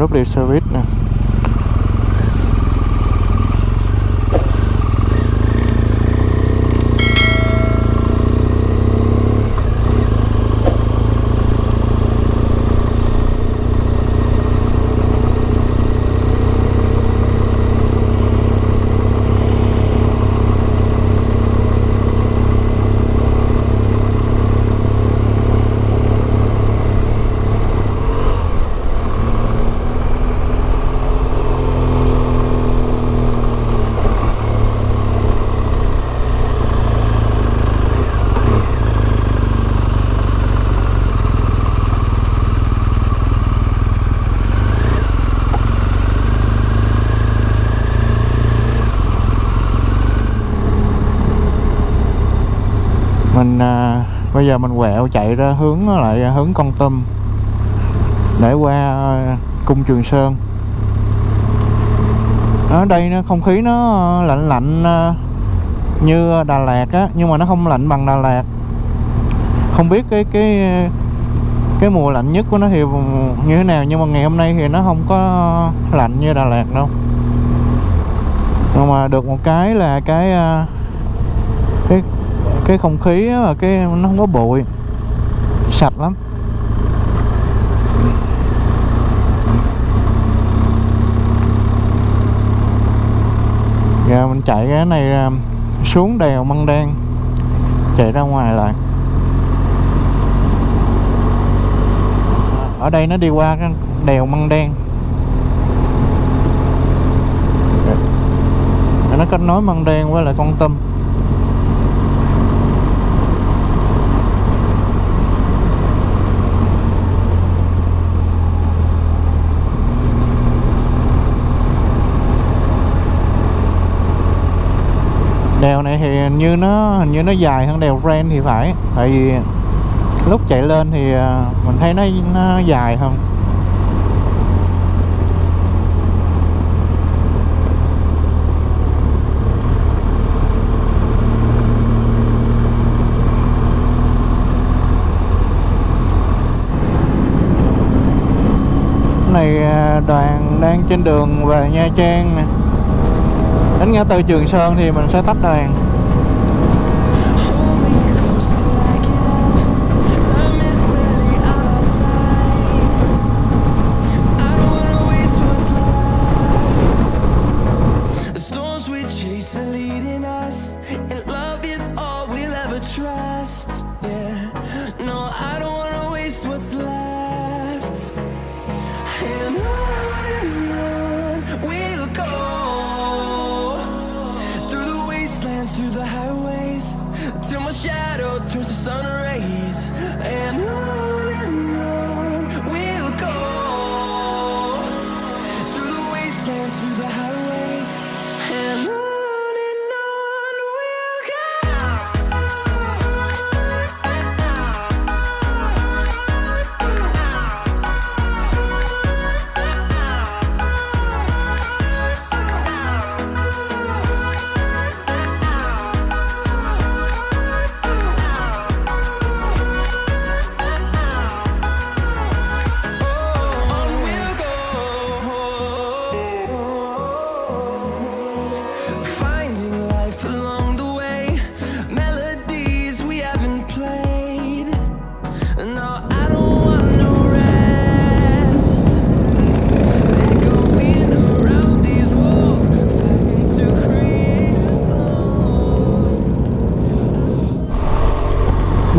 BMW Service nè mình à, bây giờ mình quẹo chạy ra hướng, lại hướng con tum để qua ờ, cung trường sơn. Ở đây nó không khí nó ờ, lạnh lạnh ờ, như Đà Lạt á, nhưng mà nó không lạnh bằng Đà Lạt. Không biết cái cái cái mùa lạnh nhất của nó thì như thế nào, nhưng mà ngày hôm nay thì nó không có lạnh như Đà Lạt đâu. Nhưng mà được một cái là cái cái cái không khí và cái nó không có bụi. Sạch lắm. Giờ mình chạy cái này ra, xuống đèo Măng Đen, chạy ra ngoài lại. Ở đây nó đi qua cái đèo Măng Đen. Dạ. Nó kết nối Măng Đen với lại Con tâm. Đèo này thì hình như nó, hình như nó dài hơn đèo Ren thì phải. Tại vì lúc chạy lên thì à, mình thấy nó nó dài hơn. Này à, đoàn đang trên đường về Nha Trang nè đến ngã tư Trường Sơn thì mình sẽ tách đoàn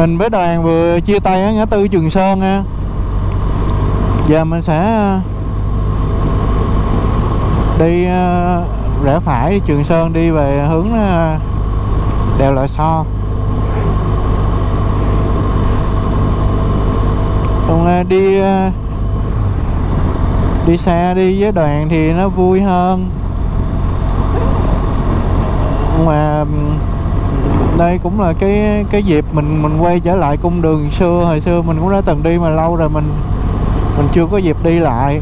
mình với đoàn vừa chia tay ở ngã tư Trường Sơn nha giờ mình sẽ à, đi à, rẽ phải Trường Sơn đi về hướng à, đèo Lò So còn đi đi xe đi với đoàn thì nó vui hơn. Mà đây cũng là cái cái dịp mình mình quay trở lại cung đường xưa. Hồi xưa mình cũng đã từng đi mà lâu rồi mình mình chưa có dịp đi lại.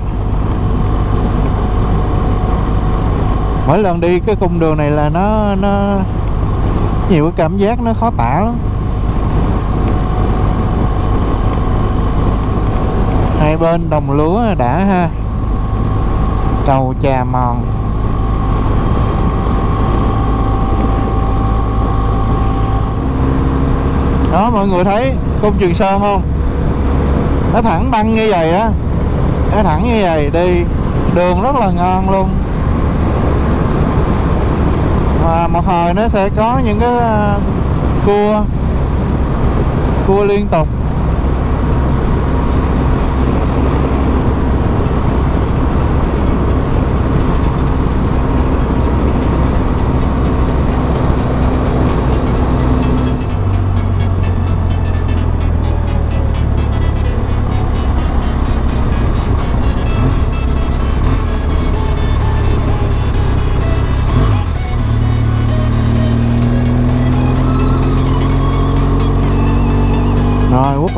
Mỗi lần đi cái cung đường này là nó nó nhiều cái cảm giác nó khó tả lắm. Hai bên đồng lúa đã ha. Cầu trà mòn. Đó, mọi người thấy công trường sơn không? Nó thẳng băng như vậy á nó thẳng như vậy đi, đường rất là ngon luôn. Và một hồi nó sẽ có những cái ờ, cua cua liên tục.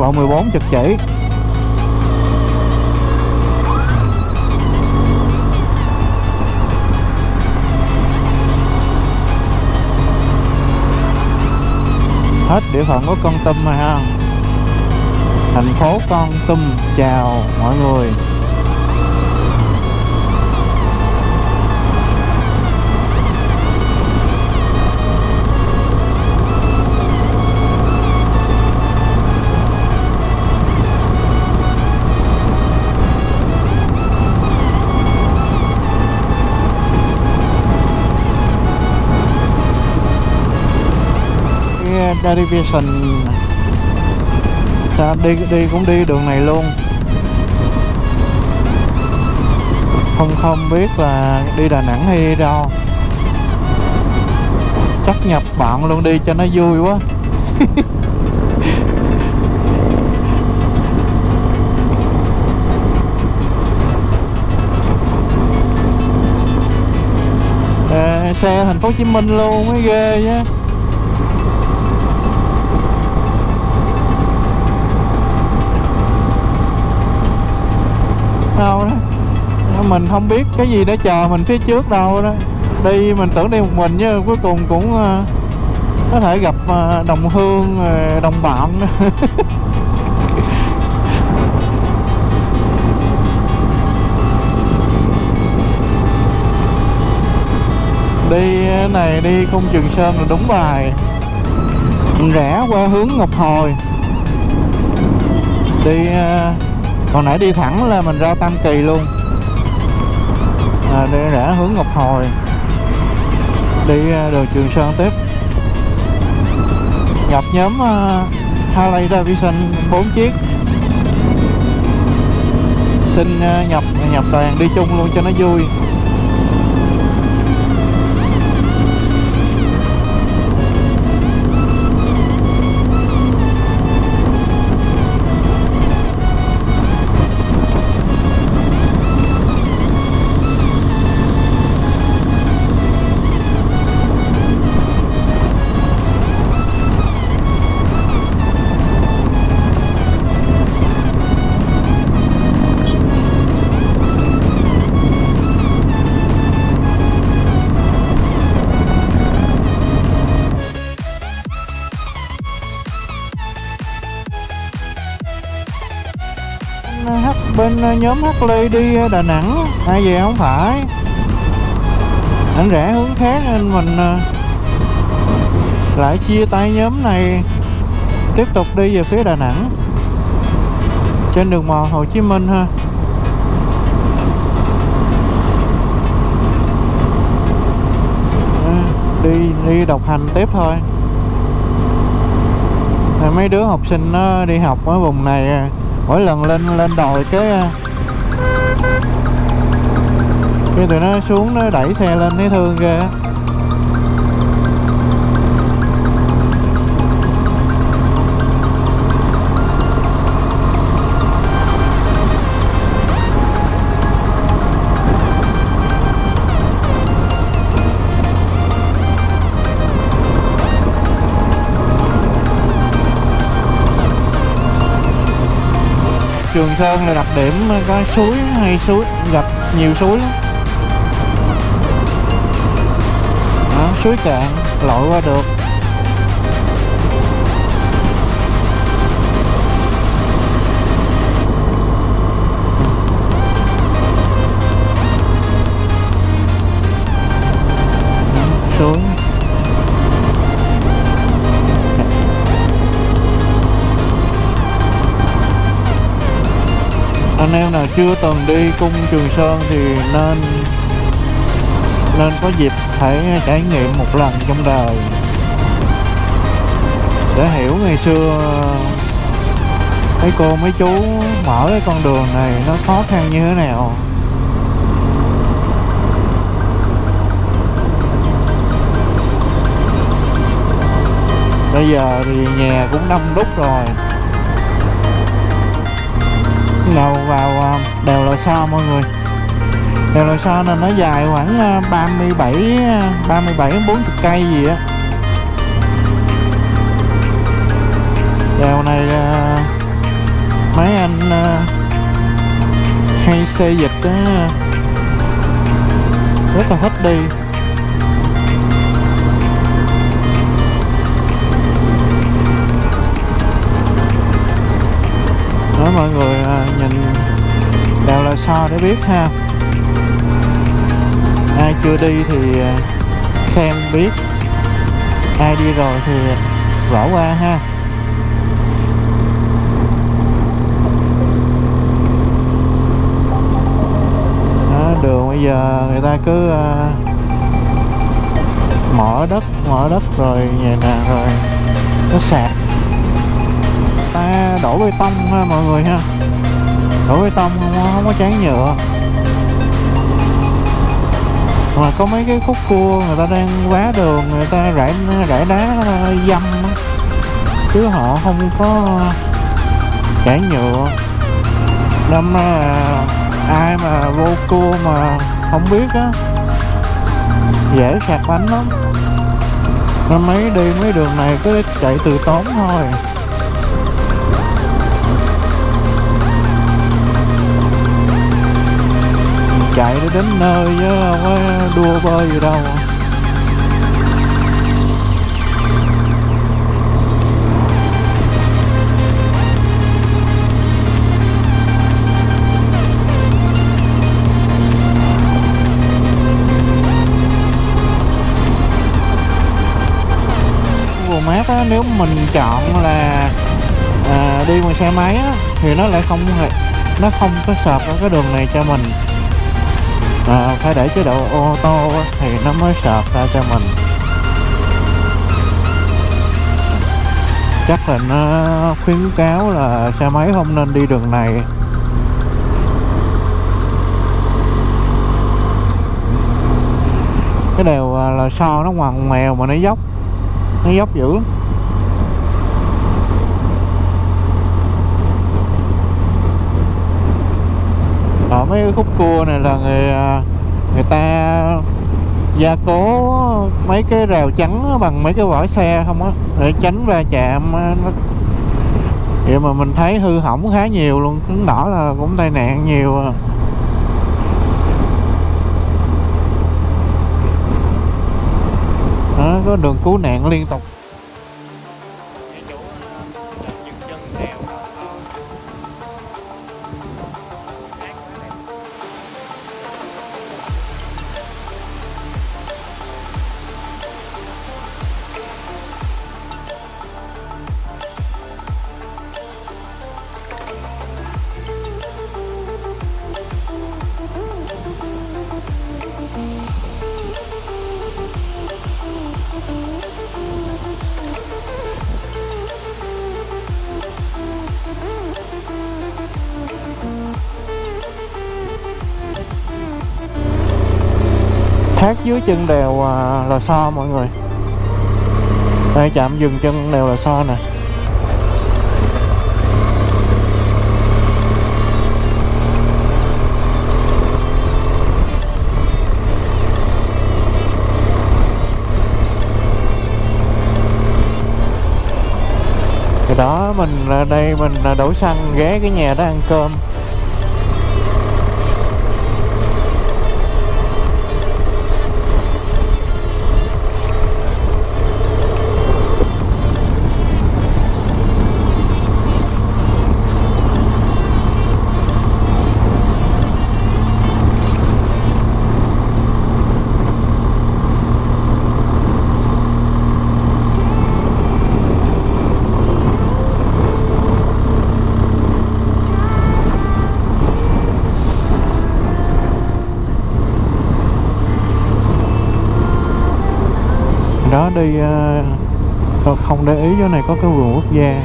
Lộ 14 chật chỉ Hết địa phận của con tum rồi ha. Thành phố con tum chào mọi người. Derivation ta đi đi cũng đi đường này luôn. Không không biết là đi Đà Nẵng hay đi đâu. Chắc nhập bạn luôn đi cho nó vui quá. Xe thành phố Hồ Chí Minh luôn, mới ghê chứ đâu đó. Mình không biết cái gì để chờ mình phía trước đâu đó. Đi mình tưởng đi một mình chứ cuối cùng cũng ờ, có thể gặp ờ, đồng hương ờ, đồng bạn. Đi này đi cung Trường Sơn là đúng bài. Rẽ qua hướng Ngọc Hồi. Đi còn nãy đi thẳng là mình ra Tam Kỳ luôn. À, đi rẽ hướng Ngọc Hồi. Đi à, đường Trường Sơn tiếp. Nhập nhóm uh, Harley Davidson 4 chiếc. Xin uh, nhập nhập đoàn đi chung luôn cho nó vui. Ờ, nhóm Harley đi ờ, Đà Nẵng. Ai về không phải. Anh rẽ hướng khác nên mình ờ, lại chia tay nhóm này. Tiếp tục đi về phía Đà Nẵng. Trên đường mòn Hồ Chí Minh ha. Đi đi độc hành tiếp thôi. Mấy đứa học sinh nó đi học ở vùng này mỗi lần lên lên đồi cái à, cái tụi nó xuống, nó đẩy xe lên thấy thương ghê á. Trường Sơn là đặc điểm có suối hay suối gặp nhiều suối lắm. Đó, suối cạn lội qua được. Anh em nào chưa từng đi cung Trường Sơn thì nên nên có dịp hãy trải nghiệm một lần trong đời. Để hiểu ngày xưa mấy cô mấy chú mở cái con đường này nó khó khăn như thế nào. Bây giờ thì nhà cũng đông đúc rồi đầu vào à, đèo lò xo mọi người. Đèo lò xo này nó dài khoảng 37 37 40 cây gì á. Đèo này à, mấy anh à, hay xây dịch rất là thích đi. Mọi người à, nhìn đèo là sao để biết ha. Ai chưa đi thì à, xem biết. Ai đi rồi thì bỏ qua ha. Đó, đường bây giờ người ta cứ à, mở đất mở đất rồi vậy nè rồi nó sạt ta đổ bê tông ha mọi người ha. Đổ bê tông không, không có chán nhựa mà có mấy cái khúc cua người ta đang vá đường người ta rải rải đá dâm chứ họ không có chán nhựa năm ai mà vô cua mà không biết á dễ sạc bánh lắm. Nên mấy đi mấy đường này cứ chạy từ tốn thôi. Chạy để đến nơi chứ không có đua bơi gì đâu mát á, nếu mình chọn là à, đi bằng xe máy á, thì nó lại không hề nó không có sợp ở cái đường này cho mình à, phải để chế độ ô tô thì nó mới sạc ra cho mình chắc là nó khuyến cáo là xe máy không nên đi đường này cái đều là so nó ngoằn ngoèo mà nó dốc nó dốc dữ lắm. Mấy cái khúc cua này là người à, người ta gia cố mấy cái rào chắn bằng mấy cái vỏ xe không á để tránh va chạm vậy mà mình thấy hư hỏng khá nhiều luôn cứng đỏ là cũng tai nạn nhiều à. đó, có đường cứu nạn liên tục thác dưới chân đèo à, Lò Xo mọi người. Đây chạm dừng chân đèo Lò Xo nè. Thì đó mình à, đây mình à, đổ xăng ghé cái nhà đó ăn cơm. Đi ờ, tôi không để ý chỗ này có cái vườn quốc gia.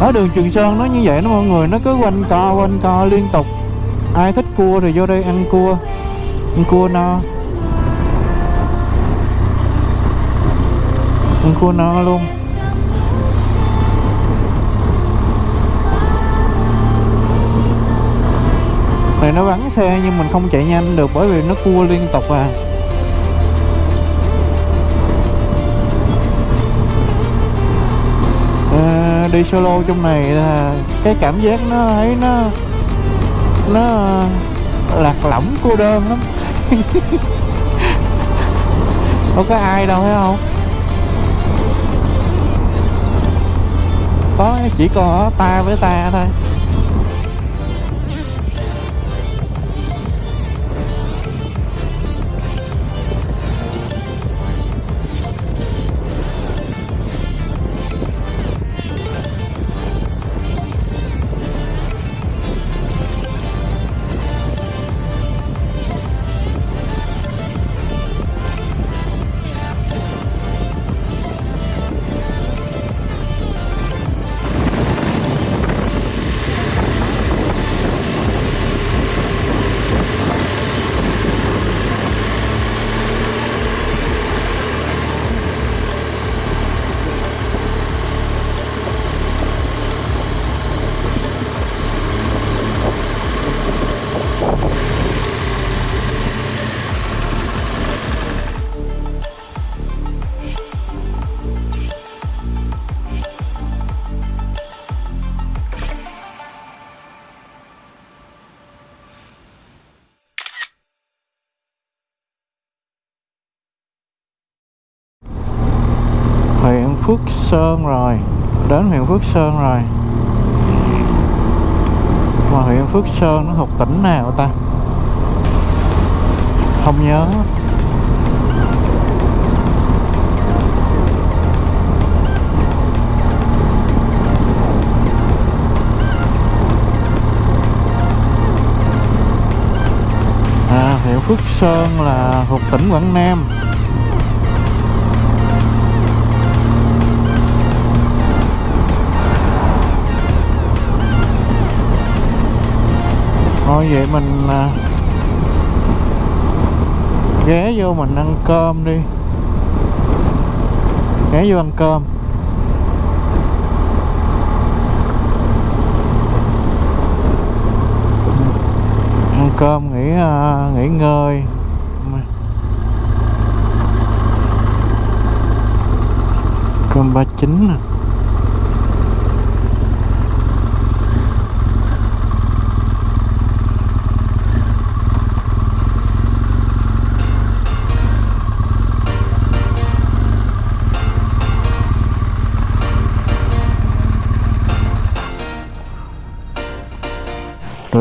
Ở đường Trường Sơn nó như vậy đó mọi người, nó cứ quanh co quanh co liên tục. Ai thích cua thì vô đây ăn cua ăn cua no. Ăn cua no luôn. Này nó vắng xe nhưng mình không chạy nhanh được bởi vì nó cua liên tục à. Ờ, đi solo trong này là cái cảm giác nó thấy nó nó lạc lõng cô đơn lắm. Không có ai đâu, thấy không? Có, chỉ có ta với ta thôi. Sơn rồi. Đến huyện Phước Sơn rồi. Mà huyện Phước Sơn nó thuộc tỉnh nào ta? Không nhớ. À huyện Phước Sơn là thuộc tỉnh Quảng Nam. Thôi vậy mình à, ghé vô mình ăn cơm đi. Ghé vô ăn cơm. Ăn cơm nghỉ à, nghỉ ngơi. Cơm ba chín nè.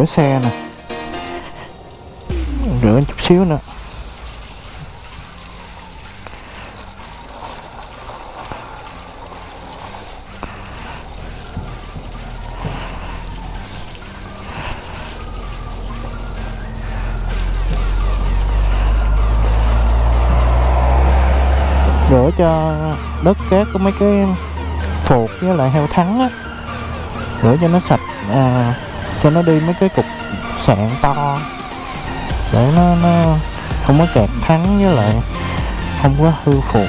Rửa xe nè. Rửa chút xíu nữa. Rửa cho đất cát có mấy cái phục với lại heo thắng á. Rửa cho nó sạch à, cho nó đi mấy cái cục sạn to. Để nó nó không có kẹt thắng với lại không có hư phụt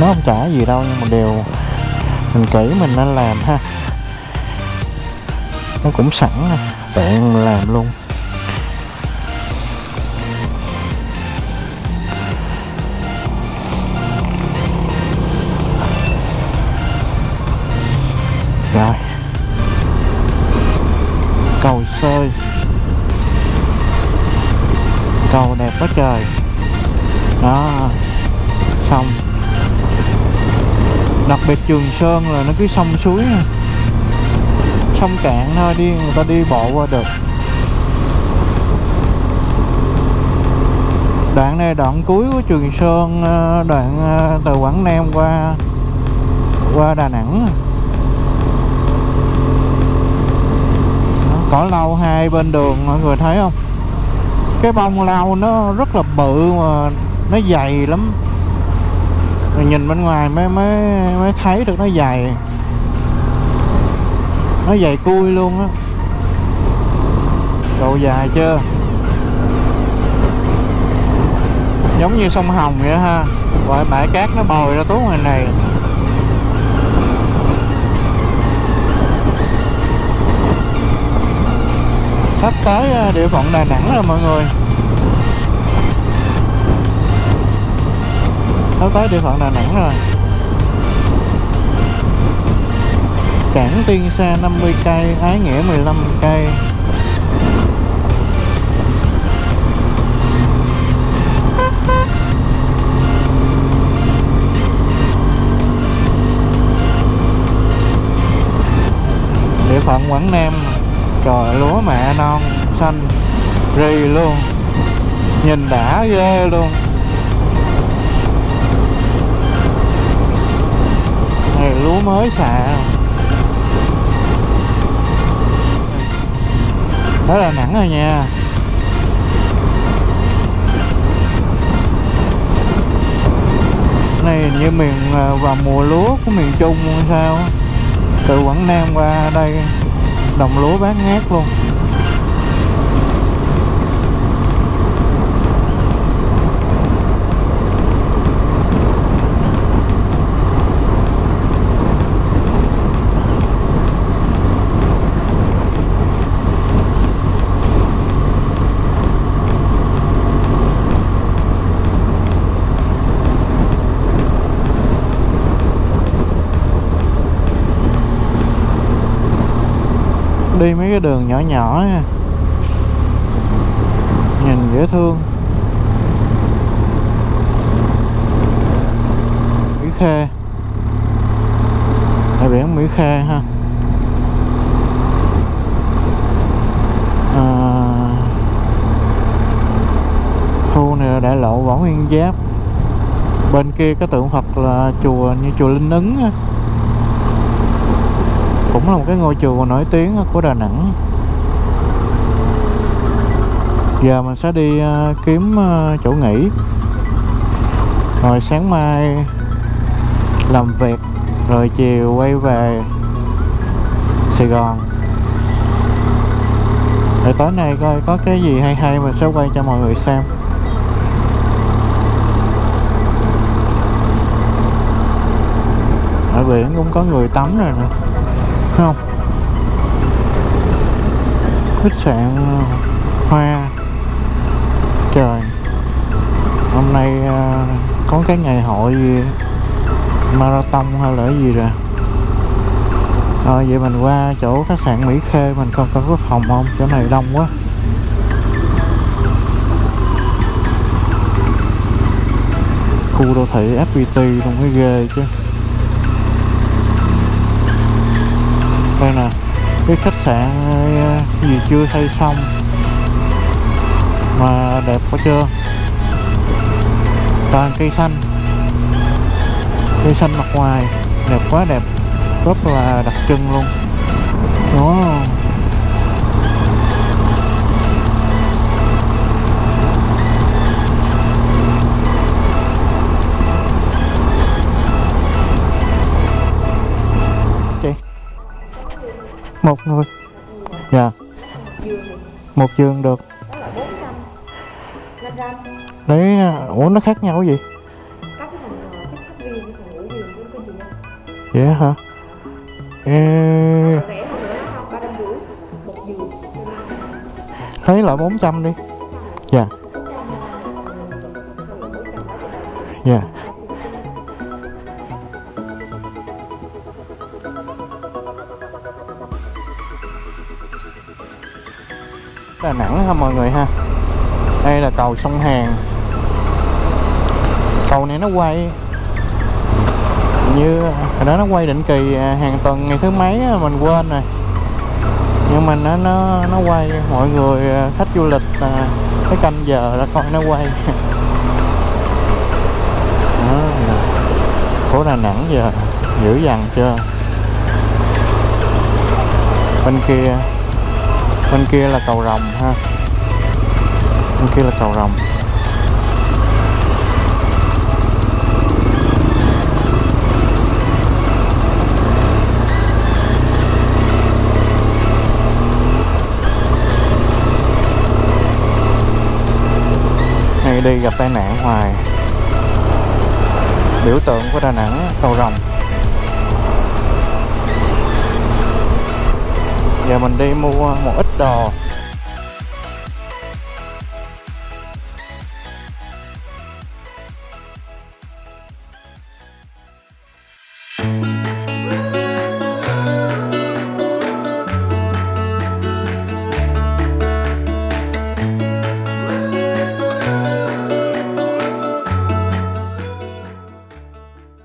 nó không trả gì đâu, nhưng mà đều mình kỹ mình nên làm ha. Nó cũng sẵn nè tiện làm luôn. Biệt trường sơn là nó cứ sông suối à. sông cạn thôi, đi, người ta đi bộ qua được. Đoạn này đoạn cuối của trường sơn ờ, đoạn ờ, từ quảng nam qua qua đà nẵng. Cỏ lau hai bên đường mọi người thấy không? Cái bông lau nó rất là bự mà nó dày lắm. Nhìn bên ngoài mới mới mới thấy được nó dày. Nó dày cui luôn á. Độ dài chưa? Giống như sông Hồng vậy ha. Rồi bãi cát nó bồi ra tốt ngoài này. Sắp tới ờ, địa phận Đà Nẵng rồi mọi người. Sắp tới địa phận Đà Nẵng rồi. Cảng Tiên Sa 50 cây, Ái Nghĩa 15 cây. Địa phận Quảng Nam, trời lúa mẹ non, xanh, rì luôn. Nhìn đã ghê luôn. Này lúa mới xạ đó là nắng rồi nha. Này, như miền à, vào mùa lúa của miền Trung sao từ Quảng Nam qua đây, đồng lúa bán ngát luôn. Đi mấy cái đường nhỏ nhỏ nha nhìn dễ thương. Mỹ Khê. Bãi biển Mỹ Khê ha. À, khu này là đại lộ Võ Nguyên Giáp. Bên kia có tượng Phật là chùa như chùa Linh Ứng ha cũng là một cái ngôi chùa nổi tiếng của Đà Nẵng. Giờ mình sẽ đi ờ, kiếm ờ, chỗ nghỉ. Rồi sáng mai làm việc, rồi chiều quay về Sài Gòn. Rồi tối nay coi có cái gì hay hay mình sẽ quay cho mọi người xem. Ở biển cũng có người tắm rồi nè. Thấy không? Khách sạn ờ, hoa. Trời, hôm nay ờ, có cái ngày hội gì? Marathon hay là gì rồi? Rồi vậy mình qua chỗ khách sạn Mỹ Khê, mình coi coi có phòng không? Chỗ này đông quá. Khu đô thị FPT luôn cái ghê chứ. Đây nè. Cái khách sạn ờ, gì chưa xây xong? Mà đẹp quá chưa? Toàn cây xanh. Cây xanh mặt ngoài. Đẹp quá, đẹp. Rất là đặc trưng luôn. Đó. Một người. Dạ. Một giường được. Đấy à, ủa nó khác nhau cái gì? Dễ yeah, hả? Ê, trăm thấy loại 400 đi. Dạ. Dạ. Đà Nẵng ha mọi người ha? Đây là cầu sông Hàn. Cầu này nó quay như hồi đó nó quay định kỳ à, hàng tuần ngày thứ mấy mình quên rồi. Nhưng mà nó nó nó quay mọi người à, khách du lịch à, cái canh giờ ra coi nó quay. Đó, phố Đà Nẵng giờ dữ dằn chưa? Bên kia bên kia là cầu rồng ha. Bên kia là cầu rồng. Hay đi gặp tai nạn hoài. Biểu tượng của Đà Nẵng, cầu rồng. Giờ mình đi mua một ít đồ.